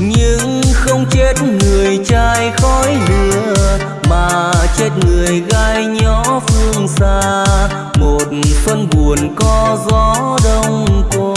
nhưng không chết người trai khói lửa, mà chết người gai nhỏ phương xa. Một phân buồn có gió đông cô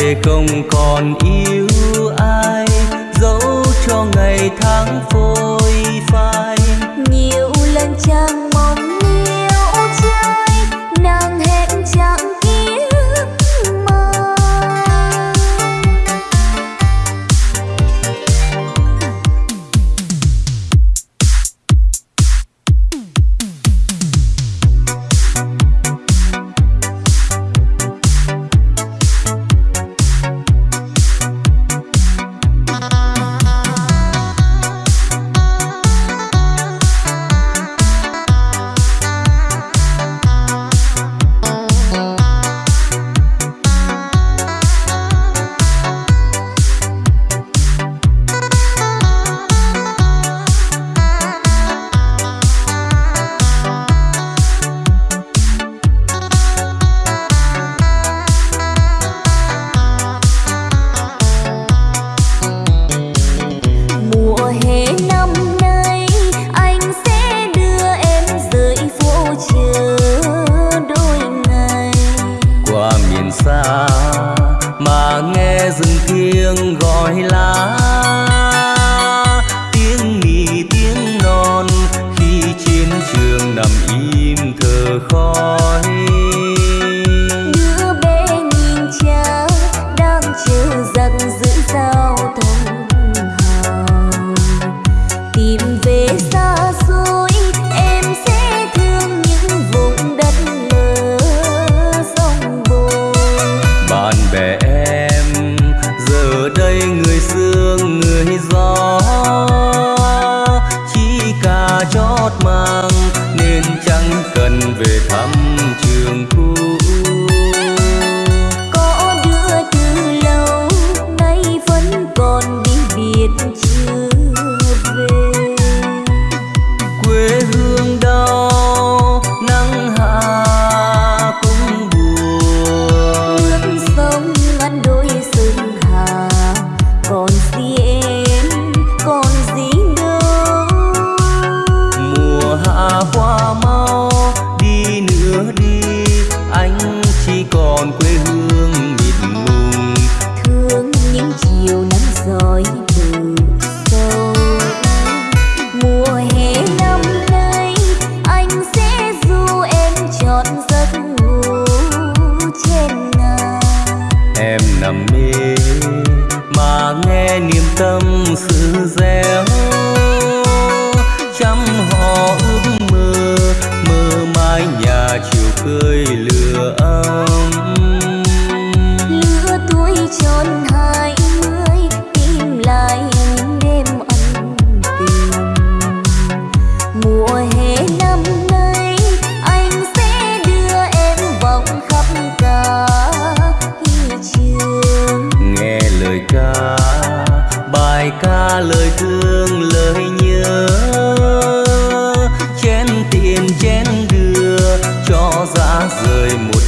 thề không còn yêu ai dẫu cho ngày tháng phôi phai. Nhiều lần trăng lời thương lời nhớ. Chén tiền chén đưa cho ra rời một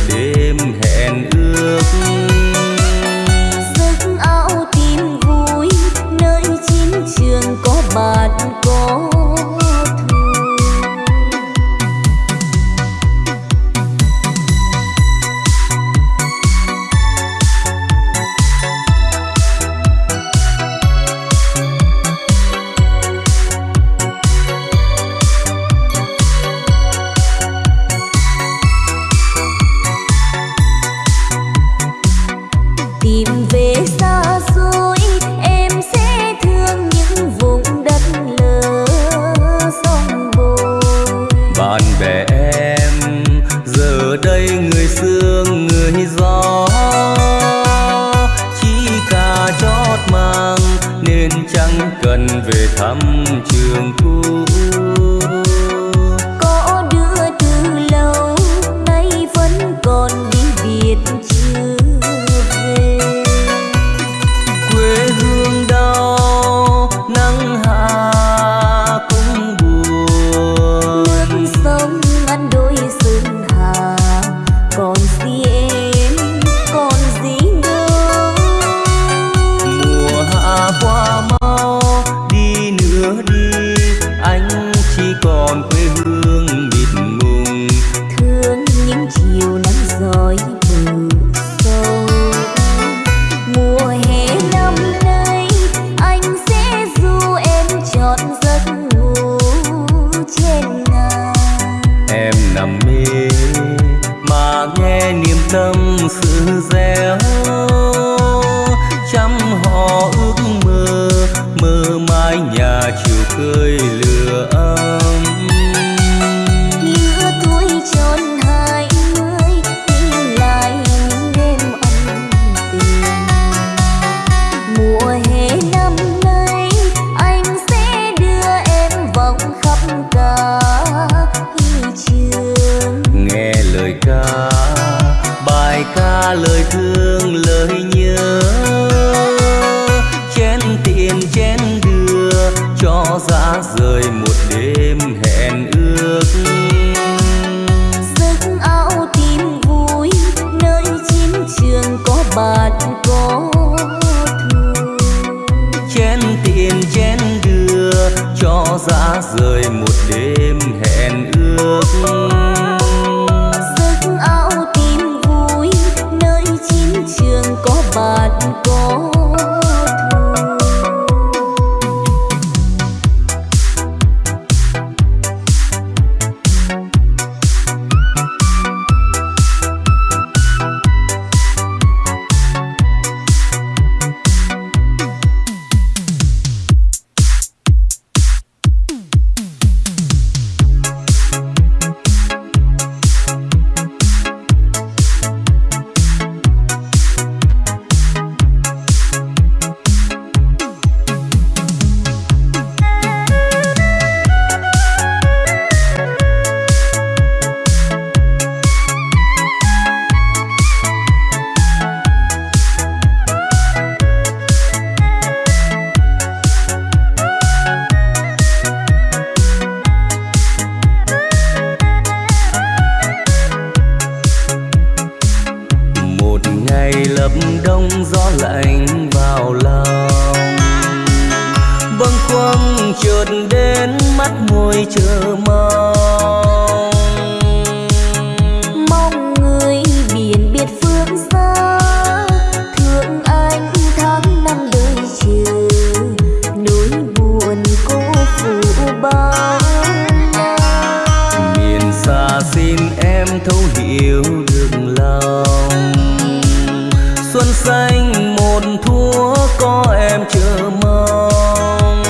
chúa có em chờ mong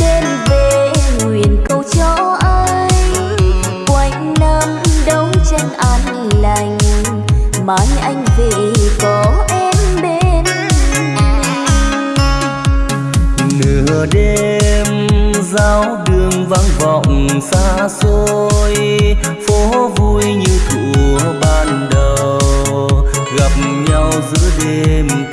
đêm về nguyện cầu cho anh quanh năm đấu tranh an lành mang anh về có em bên nửa đêm giao đường vắng vọng xa xôi phố vui như thuở ban đầu gặp Deus o demos.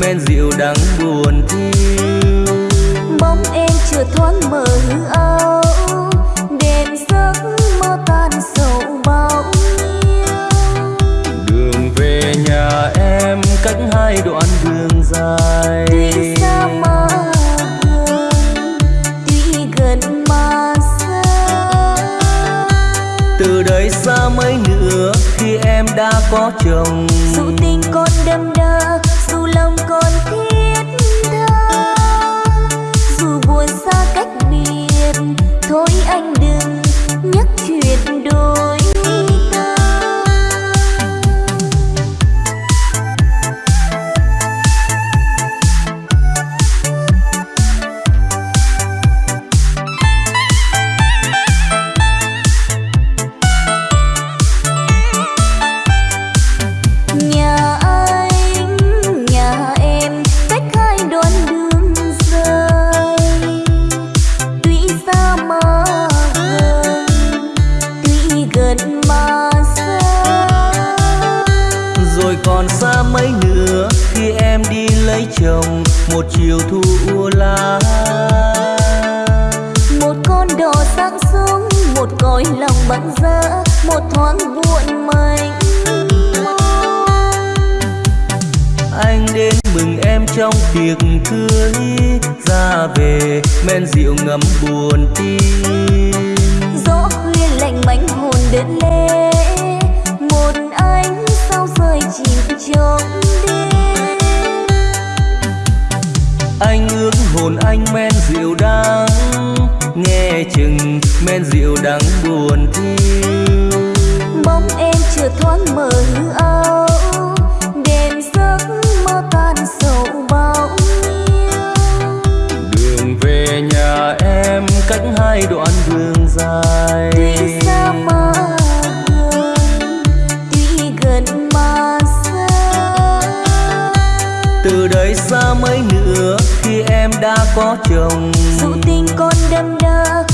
men rượu đắng buồn thiêu. Bóng em chưa thoáng mờ hư âu đêm giấc mơ tan sầu bao nhiêu. Đường về nhà em cách hai đoạn đường dài. Tuy xa mà gần tuy gần mà xa. Từ đây xa mấy nữa khi em đã có chồng. Dù đến mừng em trong tiệc cưới. Ra về men rượu ngâm buồn tim gió khuya lạnh mảnh hồn đến lê một anh sao rơi chìm trong đêm. Anh ước hồn anh men rượu đắng. Nghe chừng men rượu đắng buồn thiêu. Bóng em chưa thoáng mờ hư ơi tan sầu bao nhiêu đường về nhà em cách hai đoạn đường dài. Tuy xa mà gần tuy gần mà xa. Từ đây xa mấy nữa khi em đã có chồng. Dù tình con đâm đa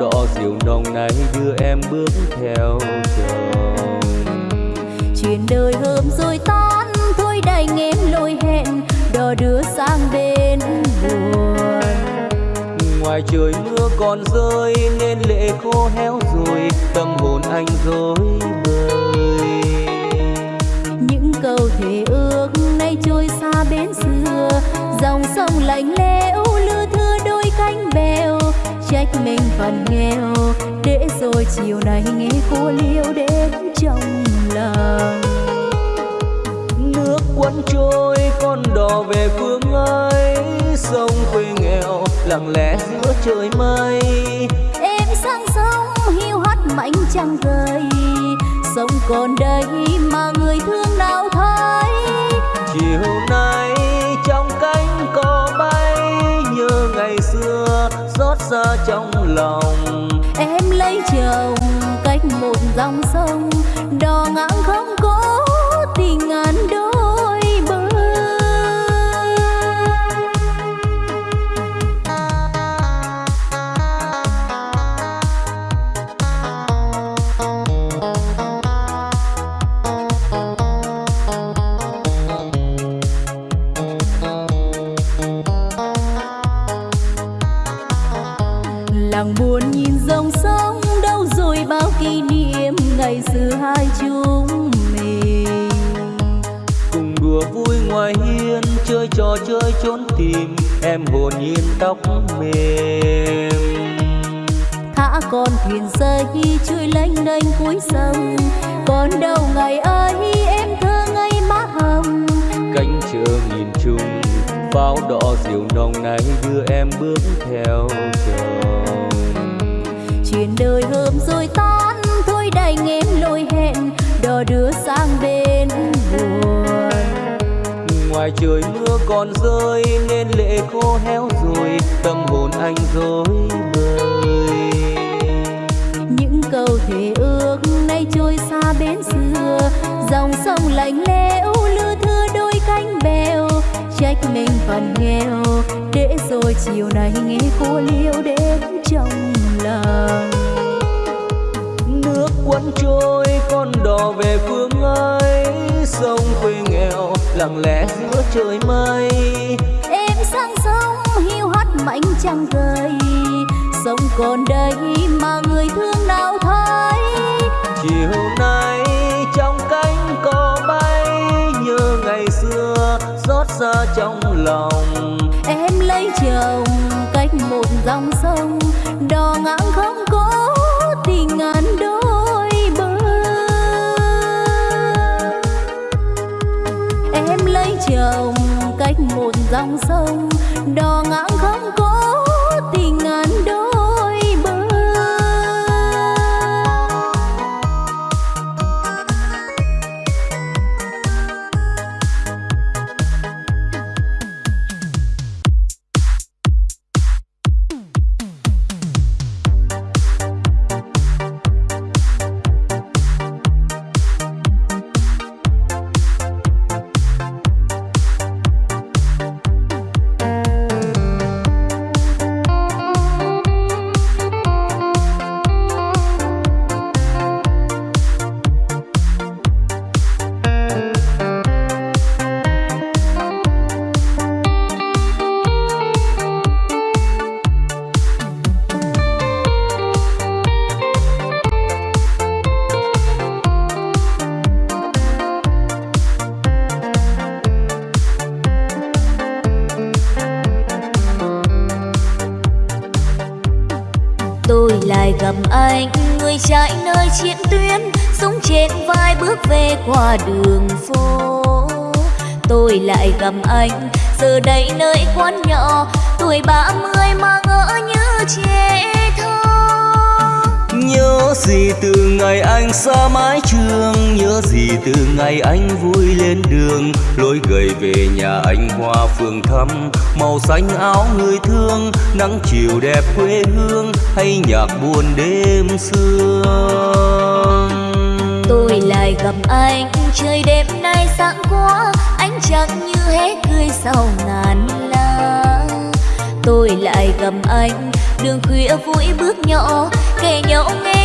đỏ diều nồng này đưa em bước theo chồng. Chuyện đời hôm rồi tan thôi đành em lỗi hẹn đò đưa sang bên buồn. Ngoài trời mưa còn rơi nên lệ khô héo rồi tâm hồn anh rối bời. Những câu thề ước nay trôi xa bến xưa dòng sông lạnh lẽo trách mình phần nghèo. Để rồi chiều nay nghe cô liêu đến trong lòng. Nước cuốn trôi con đò về phương ấy sông quê nghèo lặng lẽ giữa trời mây. Em sang sông hiu hắt mảnh trăng rơi sông còn đây mà người thương nào thấy? Chiều nay xa trong lòng. Em lấy chồng cách một dòng sông đò ngang không có tim em hồn nhiên tóc mềm. Thả con thuyền rơi trôi lênh đênh cuối sông. Còn đâu ngày ơi, em thơ ngây má hồng. Cánh chờ nhìn chung bao đỏ diều nồng này đưa em bước theo chồng. Chuyện đời hôm rồi tan thôi đành em lôi hẹn. Đò đưa sang bên ngoài trời mưa còn rơi nên lệ khô héo rồi tâm hồn anh rối bời. Những câu thề ước nay trôi xa bến xưa dòng sông lạnh lẽo lưa thưa đôi cánh bèo. Trách mình phần nghèo để rồi chiều nay nghe cô liêu đến trong lòng. Nước cuốn trôi con đò về phương ấy sông quê nghèo lặng lẽ giữa trời mây. Em sang sông hiu hắt mảnh trăng rơi sông còn đây mà người thương nào thấy. Chiều nay trong cánh cò bay nhớ ngày xưa xót xa trong lòng. Em lấy chồng cách một dòng sông chồng cách một dòng sông đò ngang không có đường phố. Tôi lại gặp anh giờ đây nơi quán nhỏ tuổi ba mươi mà ngỡ như trẻ thơ. Nhớ gì từ ngày anh xa mái trường nhớ gì từ ngày anh vui lên đường. Lối gầy về nhà anh hoa phường thắm màu xanh áo người thương nắng chiều đẹp quê hương hay nhạc buồn đêm xưa tôi lại gặp anh trời đêm nay sáng quá anh chẳng như hé cười sau ngàn lá tôi lại gặp anh, đường khuya vui bước nhỏ kể nhau nghe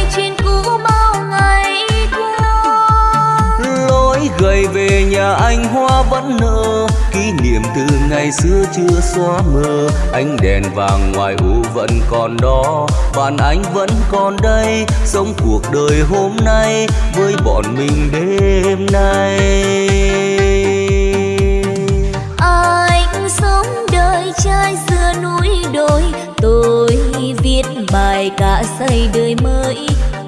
lối gầy về nhà anh hoa vẫn nở. Kỷ niệm từ ngày xưa chưa xóa mờ. Ánh đèn vàng ngoài u vẫn còn đó. Bạn anh vẫn còn đây sống cuộc đời hôm nay với bọn mình đêm nay. Anh sống đời trai xưa núi đồi. Tôi viết bài cả xây đời mới.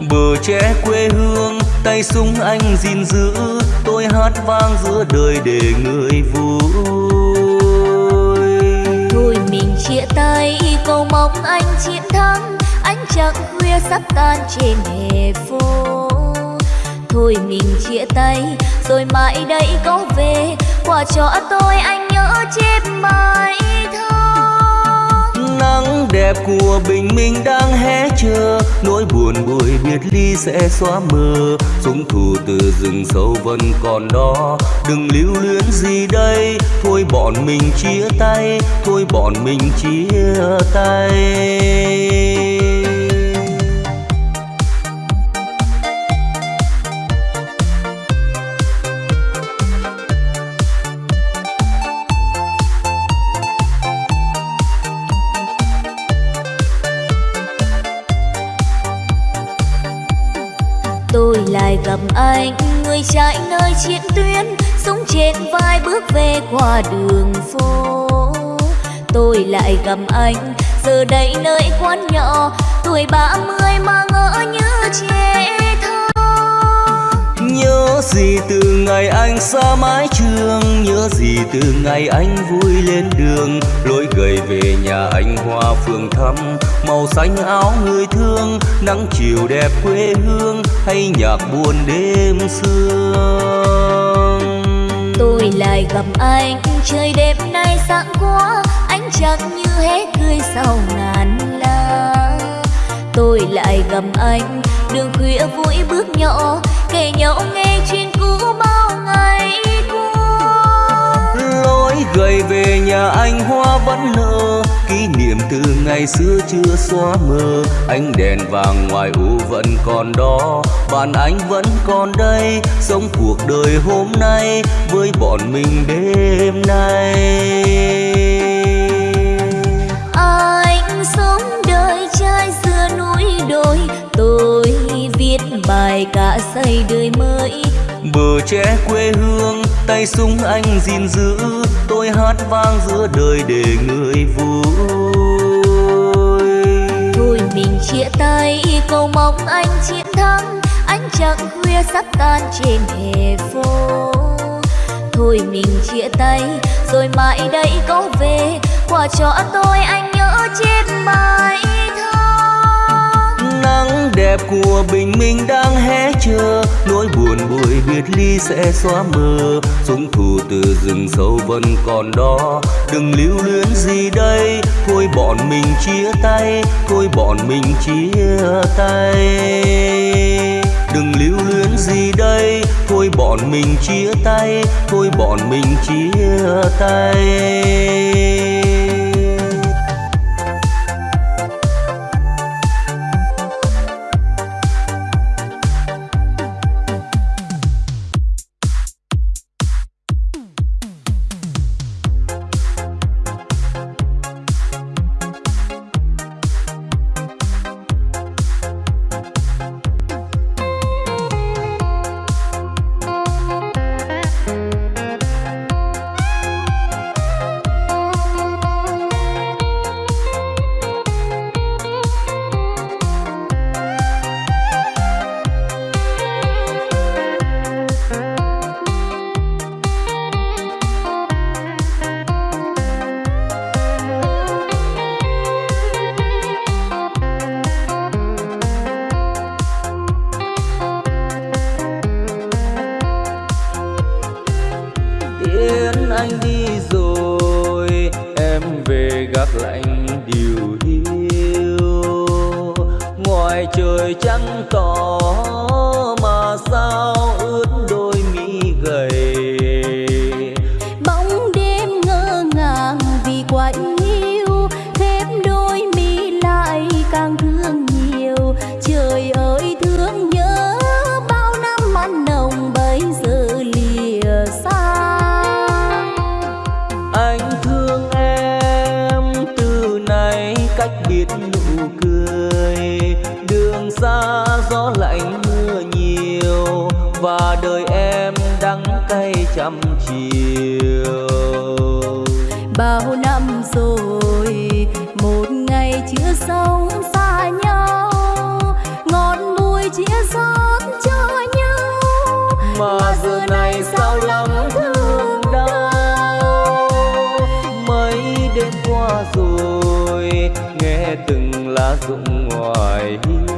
Bờ tre quê hương tay súng anh gìn giữ tôi hát vang giữa đời để người vui. Thôi mình chia tay, cầu mong anh chiến thắng. Anh chẳng khuya sắp tan trên hè phố. Thôi mình chia tay, rồi mãi đây có về. Quà cho tôi anh nhớ chết mãi nắng đẹp của bình minh đang hé chờ. Nỗi buồn buổi biệt ly sẽ xóa mờ. Súng thù từ rừng sâu vẫn còn đó. Đừng lưu luyến gì đây. Thôi bọn mình chia tay. Thôi bọn mình chia tay. Chạy nơi chiến tuyến súng trên vai bước về qua đường phố. Tôi lại gặp anh, giờ đây nơi quán nhỏ, tuổi ba mươi mà ngỡ như trẻ từ ngày anh xa mái trường, nhớ gì từ ngày anh vui lên đường. Lối gầy về nhà anh hoa phường thắm, màu xanh áo người thương, nắng chiều đẹp quê hương, hay nhạc buồn đêm sương. Tôi lại gặp anh, trời đêm nay sáng quá anh chẳng như hết cười sau ngàn la tôi lại gặp anh, đường khuya vui bước nhỏ, kể nhau nghe chuyện gầy về nhà anh hoa vẫn nở kỷ niệm từ ngày xưa chưa xóa mờ. Ánh đèn vàng ngoài u vẫn còn đó. Bạn anh vẫn còn đây sống cuộc đời hôm nay với bọn mình đêm nay. Anh sống đời trai xưa núi đồi. Tôi viết bài cả xây đời mới. Bờ tre quê hương tay súng anh gìn giữ tôi hát vang giữa đời để người vui. Thôi mình chia tay, cầu mong anh chiến thắng. Anh chẳng khuya sắp tan trên hè phố. Thôi mình chia tay, rồi mãi đây có về. Quà cho tôi anh nhớ chết mãi nắng đẹp của bình minh đang hé chờ. Nỗi buồn buổi biệt ly sẽ xóa mờ. Súng thù từ rừng sâu vẫn còn đó. Đừng lưu luyến gì đây. Thôi bọn mình chia tay. Thôi bọn mình chia tay. Đừng lưu luyến gì đây. Thôi bọn mình chia tay. Thôi bọn mình chia tay. ngoài trời trắng cỏ mà sao ưa cũng ngoài hiu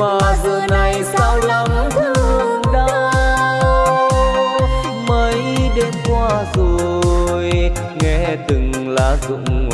mà giờ này sao lắm thương đau? Mấy đêm qua rồi, nghe từng lá rụng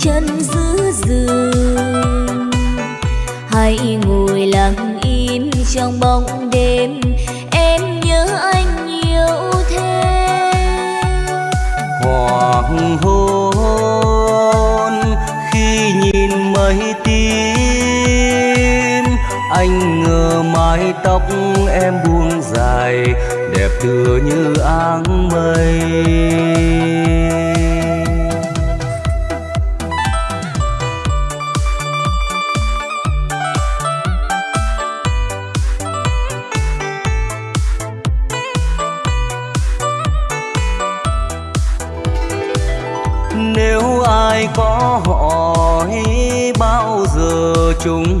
chân giữ giường hãy ngồi lặng im trong bóng đêm, em nhớ anh nhiều thêm. Hoàng hôn khi nhìn mây tím anh ngờ mái tóc em buông dài, đẹp tựa như áng mây. chúng.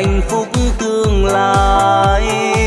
Hạnh phúc tương lai.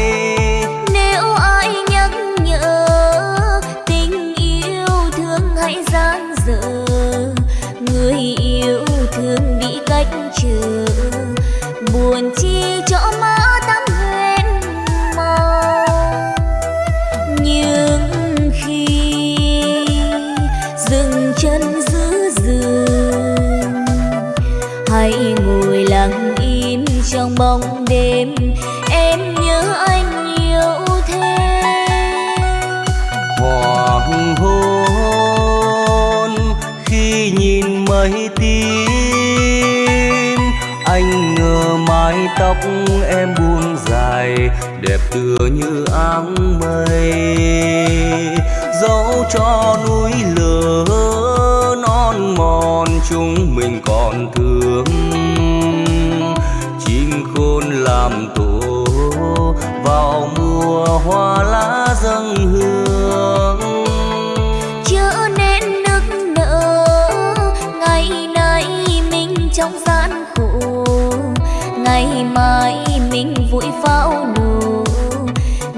Pháo nổ.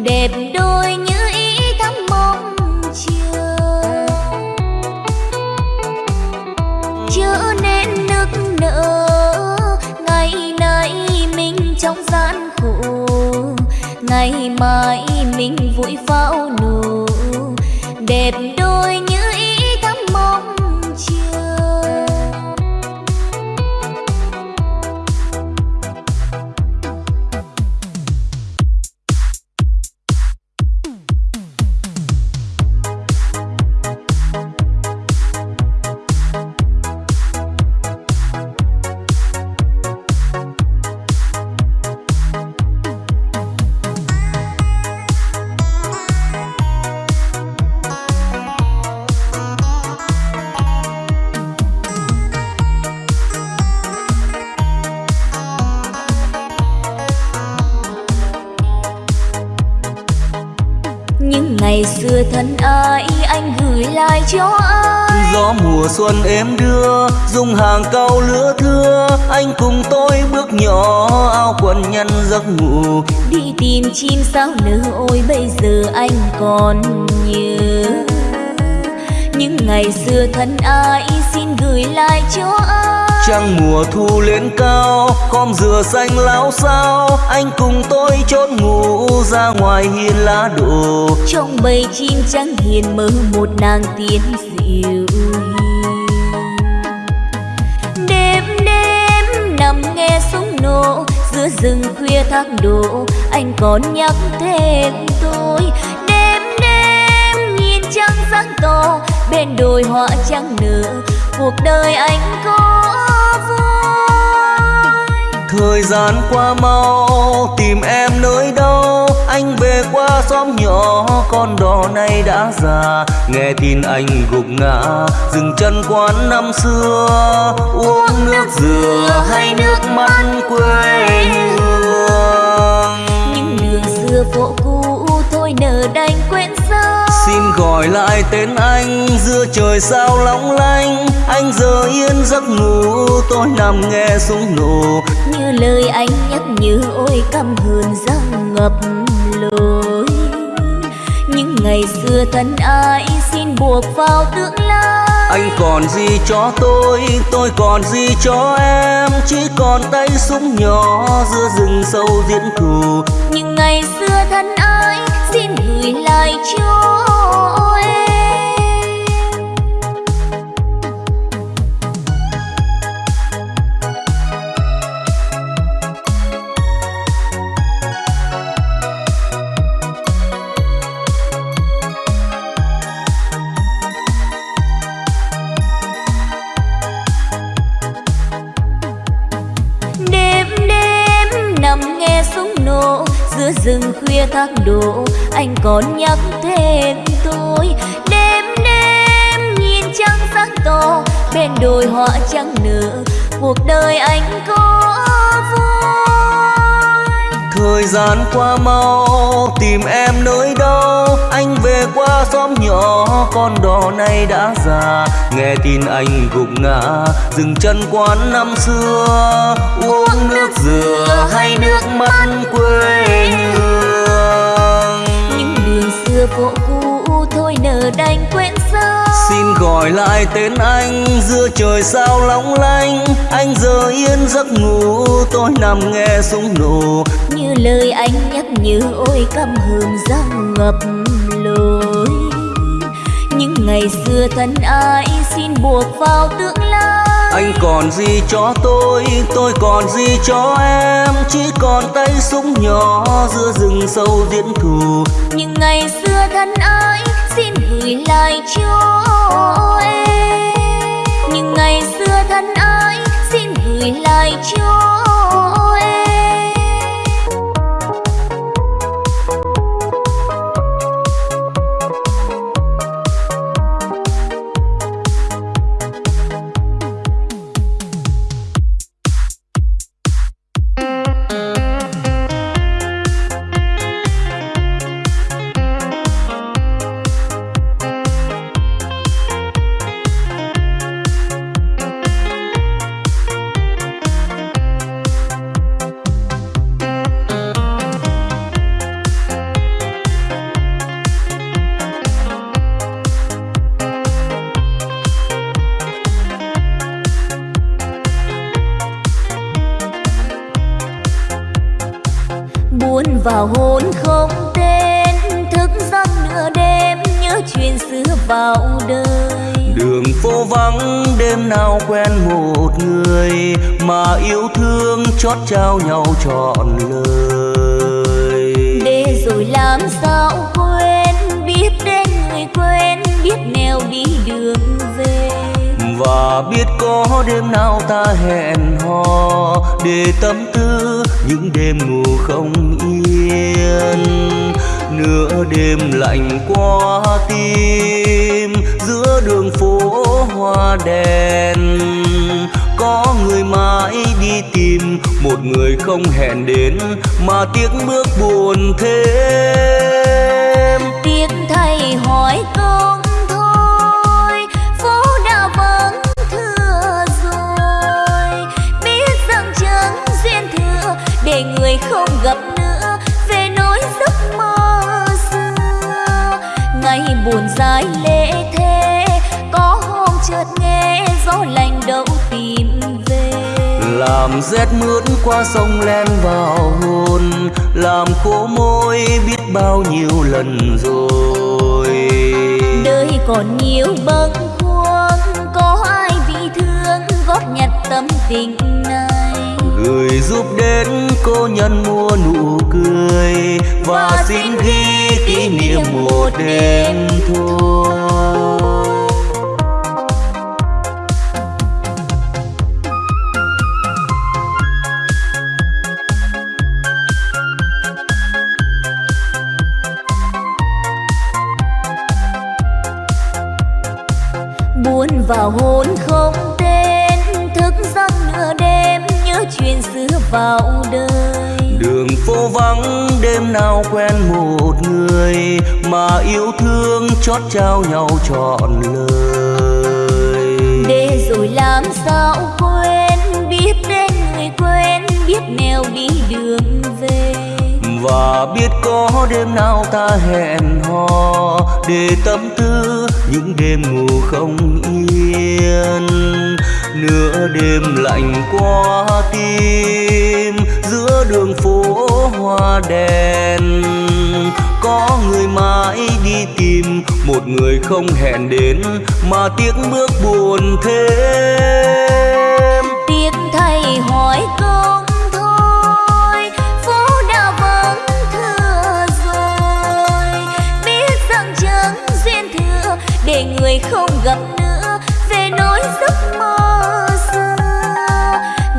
Đẹp đôi như ý thắm mong chờ. Chớ nên nức nở, ngày nay mình trong gian khổ. Ngày mai mình vui pháo nổ. Đẹp đôi như cho ai gió mùa xuân em đưa dùng hàng cau lứa thưa anh cùng tôi bước nhỏ áo quần nhăn giấc ngủ. Đi tìm chim sao nở ôi bây giờ anh còn nhớ. Những ngày xưa thân ái xin gửi lại cho ai trăng mùa thu lên cao, khom dừa xanh láo sao anh cùng tôi chốn ngủ ra ngoài hiên lá đổ. Trong bầy chim trắng hiền mơ một nàng tiên dịu hiền. Đêm đêm nằm nghe súng nổ, giữa rừng khuya thác đổ. Anh còn nhắc thêm tôi, đêm đêm nhìn trăng sáng to bên đồi hoa trắng nở. Cuộc đời anh có thời gian qua mau tìm em nơi đâu? Anh về qua xóm nhỏ con đò này đã già. Nghe tin anh gục ngã dừng chân quán năm xưa. Uống nước dừa hay nước mắt quê hương? Những đường xưa phố gọi lại tên anh giữa trời sao long lanh anh giờ yên giấc ngủ tôi nằm nghe súng nổ. Như lời anh nhắc nhớ ôi căm hờn răng ngập lối. Những ngày xưa thân ai xin buộc vào tương lai. Anh còn gì cho tôi tôi còn gì cho em. Chỉ còn tay súng nhỏ giữa rừng sâu diễn thù những ngày xưa thân ai xin gửi lại cho súng giữa rừng khuya thác đổ, anh còn nhắc thêm tôi. Đêm đêm nhìn trăng sáng to bên đồi hoa trắng nở. Cuộc đời anh có vui thời gian qua mau tìm em nơi đâu? Anh về qua xóm nhỏ con đò này đã già. Nghe tin anh gục ngã dừng chân quán năm xưa. Uống nước dừa hay nước mắt quê hương? những đường xưa phố cũ thôi nở đành quên xin gọi lại tên anh. Giữa trời sao long lanh anh giờ yên giấc ngủ. Tôi nằm nghe súng nổ. Như lời anh nhắc nhớ ôi căm hờn răng ngập lối. Những ngày xưa thân ai xin buộc vào tương lai? Anh còn gì cho tôi tôi còn gì cho em? Chỉ còn tay súng nhỏ giữa rừng sâu diễn thù. Những ngày xưa thân ái xin gửi lại cho em những ngày xưa thân ái, xin gửi lại cho em quen một người mà yêu thương chót trao nhau trọn lời. Để rồi làm sao quên biết đến người quên biết nẻo đi đường về. Và biết có đêm nào ta hẹn hò để tâm tư những đêm ngủ không yên. Nửa đêm lạnh qua tim giữa đường phố hoa đèn. Có người mãi đi tìm, một người không hẹn đến, mà tiếc bước buồn thêm. Tiếc thay hỏi công để người không gặp nữa, về nỗi giấc mơ xưa. Ngày buồn dài lên gió lạnh đâu tìm về. Làm rét mướt qua sông len vào hồn làm khô môi biết bao nhiêu lần rồi. Đời còn nhiều bâng khuâng có ai bị thương góp nhặt tâm tình này? Gửi giúp đến cô nhân mua nụ cười và xin ghi kỷ niệm một đêm thôi vào đời. Đường phố vắng đêm nào quen một người mà yêu thương chót trao nhau trọn lời. Để rồi làm sao quên biết đến người quên biết nẻo đi đường về. Và biết có đêm nào ta hẹn hò để tâm tư những đêm ngủ không yên. Nửa đêm lạnh qua tim đường phố hoa đèn. Có người mãi đi tìm, một người không hẹn đến, mà tiếc bước buồn thêm. Tiếc thay hỏi công thôi, phố đã vắng thưa rồi. Biết rằng chẳng duyên thừa, để người không gặp nữa, về nỗi giấc mơ xưa.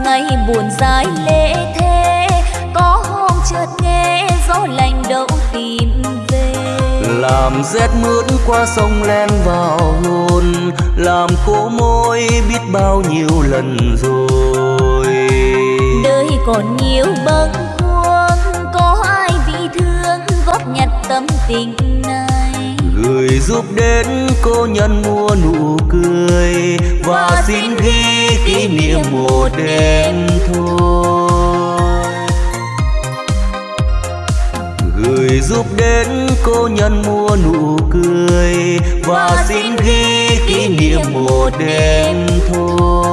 Ngày buồn dài làm rét mướt qua sông len vào hồn làm khô môi biết bao nhiêu lần rồi. Đời còn nhiều bâng khuâng có ai bị thương góp nhặt tâm tình này. Gửi giúp đến cô nhân mua nụ cười và xin ghi kỷ niệm một đêm thôi. Gửi giúp đến cô nhân mua nụ cười. Và xin ghi kỷ niệm một đêm thôi